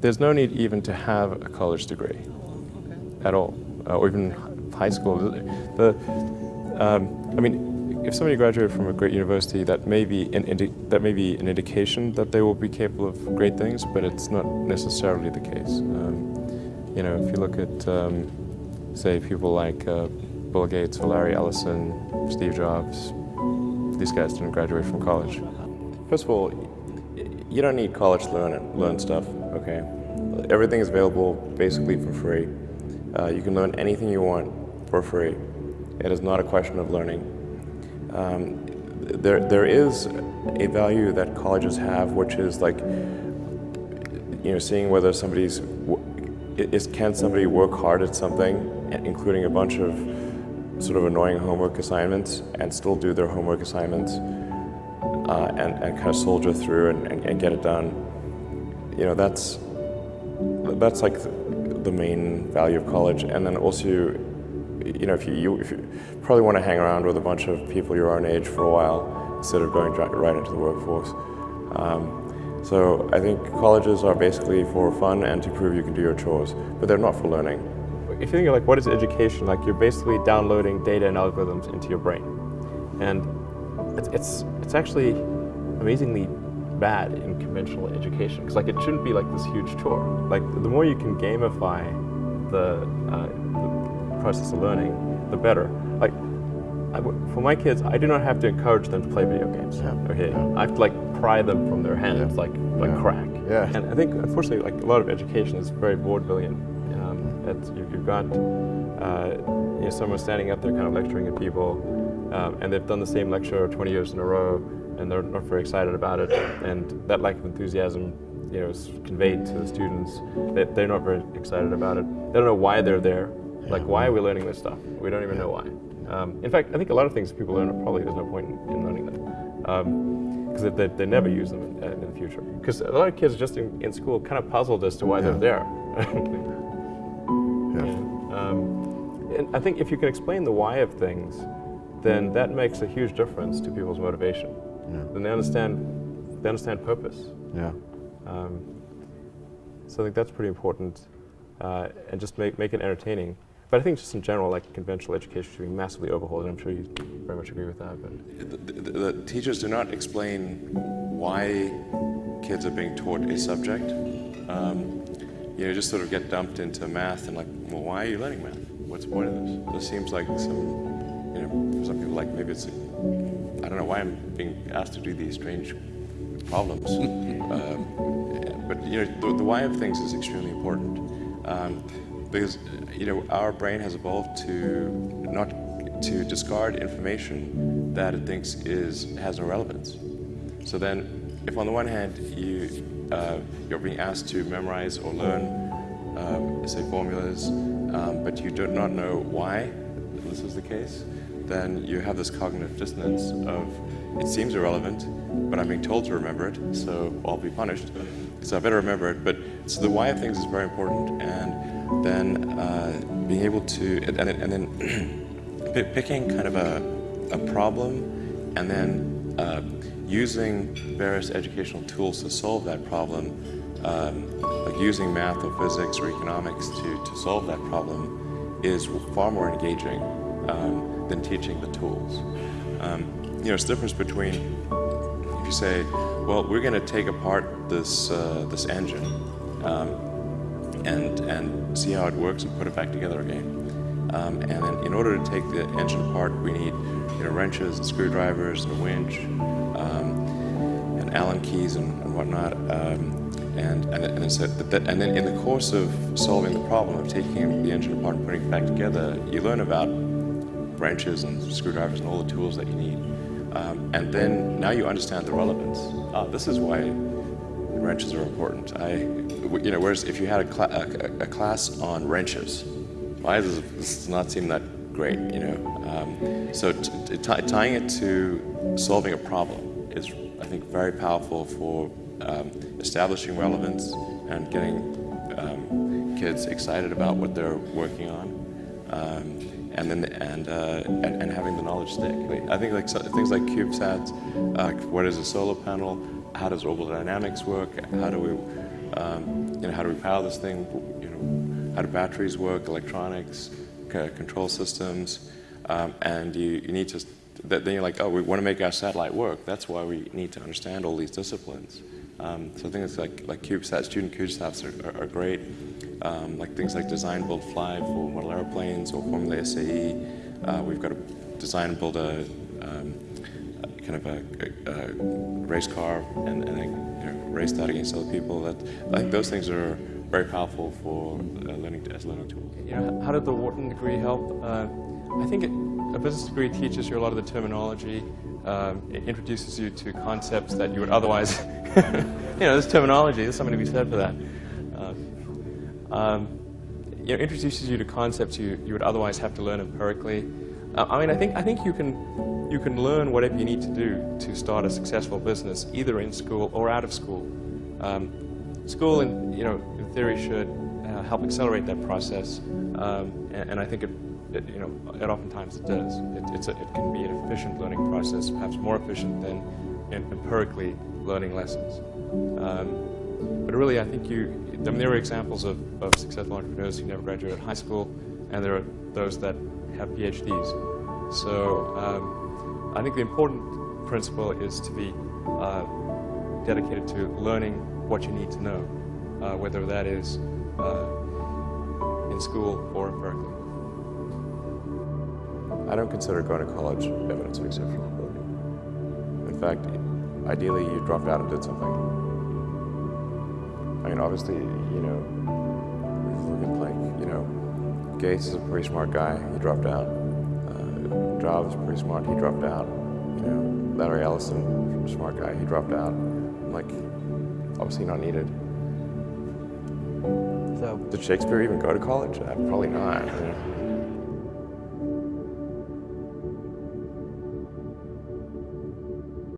there's no need even to have a college degree at all, uh, or even high school. The, um, I mean, if somebody graduated from a great university, that may be an that may be an indication that they will be capable of great things, but it's not necessarily the case. Um, you know, if you look at, um, say, people like uh, Bill Gates or Larry Ellison, Steve Jobs, these guys didn't graduate from college. First of all, you don't need college to learn, learn stuff, okay? Everything is available basically for free. Uh, you can learn anything you want for free. It is not a question of learning. Um, there, there is a value that colleges have, which is like, you know, seeing whether somebody's, is, can somebody work hard at something, including a bunch of sort of annoying homework assignments, and still do their homework assignments, uh, and, and kind of soldier through and, and, and, get it done. You know, that's, that's like the main value of college. And then also, you know, if you, you, if you probably want to hang around with a bunch of people your own age for a while instead of going right into the workforce. Um, so I think colleges are basically for fun and to prove you can do your chores, but they're not for learning. If you think of like what is education, like you're basically downloading data and algorithms into your brain. And it's, it's, it's actually amazingly bad in conventional education because like it shouldn't be like this huge chore. Like the more you can gamify the, uh, the process of learning, the better. Like I, for my kids, I do not have to encourage them to play video games. Yeah. Okay, yeah. I have to like pry them from their hands yeah. like like yeah. crack. Yeah. And I think unfortunately, like a lot of education is very vaudevillian. Um, you, have got uh, you know someone standing up there kind of lecturing at people, um, and they've done the same lecture 20 years in a row, and they're not very excited about it. And that lack of enthusiasm, you know, is conveyed to the students. They, they're not very excited about it. They don't know why they're there. Like, why are we learning this stuff? We don't even know why. Um, in fact, I think a lot of things people learn, probably there's no point in, in learning them. Because um, they, they, never use them in, in the future. Because a lot of kids just in, in, school kind of puzzled as to why yeah. they're there. yeah. Um, and I think if you can explain the why of things, then that makes a huge difference to people's motivation. Yeah. Then they understand, they understand purpose. Yeah. Um, so I think that's pretty important, uh, and just make make it entertaining. But I think just in general, like conventional education should be massively overhauled, and I'm sure you very much agree with that. But the, the, the teachers do not explain why kids are being taught a subject. Um, you know, just sort of get dumped into math and like, well, why are you learning math? What's the point of this? This seems like some, you know, for some people like maybe it's I don't know why I'm being asked to do these strange problems. um, but you know, the, the, why of things is extremely important um, because you know our brain has evolved to not to discard information that it thinks is has no relevance. So then, if on the one hand you uh, you're being asked to memorize or learn, um, say formulas, um, but you do not know why this is the case, then you have this cognitive dissonance of it seems irrelevant, but I'm being told to remember it, so I'll be punished. So I better remember it. But so the why of things is very important, and then uh, being able to and, and then picking kind of a, a problem, and then uh, using various educational tools to solve that problem, um, like using math or physics or economics to, to solve that problem, is far more engaging. Um, than teaching the tools. Um, you know, it's the difference between if you say, well, we're going to take apart this, uh, this engine um, and, and see how it works and put it back together again. Um, and then in order to take the engine apart, we need you know, wrenches and screwdrivers and a winch um, and Allen keys and, and whatnot. Um, and, and, and, so that, and then in the course of solving the problem of taking the engine apart and putting it back together, you learn about wrenches and screwdrivers and all the tools that you need. Um, and then now you understand the relevance. Uh, this is why wrenches are important. I, you know, whereas if you had a, cl a, a class on wrenches, why does this not seem that great, you know? Um, so tying it to solving a problem is, I think, very powerful for um, establishing relevance and getting um, kids excited about what they're working on. And then and, uh, and, and having the knowledge stick. I think like so, things like CubeSats, uh, what is a solar panel, how does orbital dynamics work, how do we um, you know, how do we power this thing? You know, how do batteries work, electronics, control systems, um, and you, you need to. Then you're like, oh, we want to make our satellite work. That's why we need to understand all these disciplines. Um, so things like like CubeSat, student CubeSats are, are, are great. Um, like things like design, build, fly for model airplanes or Formula SAE. Uh, we've got to design build a um, kind of a, a, a race car and, and a, you know, race that against other people. That I think those things are very powerful for uh, learning as learning tools. You know, how did the Wharton degree help? Uh, I think it, a business degree teaches you a lot of the terminology. Um, it introduces you to concepts that you would otherwise, you know, this terminology. There's something to be said for that. Um, you know, introduces you to concepts you, you would otherwise have to learn empirically. Uh, I mean, I think I think you can you can learn whatever you need to do to start a successful business, either in school or out of school. Um, school, in, you know, in theory, should uh, help accelerate that process, um, and, and, I think it, it, you know, it oftentimes it does. It, it's a, it can be an efficient learning process, perhaps more efficient than empirically learning lessons. Um, but really, I think you. I mean, there are examples of, of successful entrepreneurs who never graduated high school, and there are those that have PhDs. So um, I think the important principle is to be uh, dedicated to learning what you need to know, uh, whether that is uh, in school or empirically. I don't consider going to college evidence of exceptional ability. In fact, ideally you dropped out and did something. I mean, obviously, you know, looking like, you know, Gates is a pretty smart guy. He dropped out. Uh, Jobs is pretty smart. He dropped out. You know, Larry Ellison, a smart guy. He dropped out. Like, obviously not needed. So, did Shakespeare even go to college? Uh, probably not.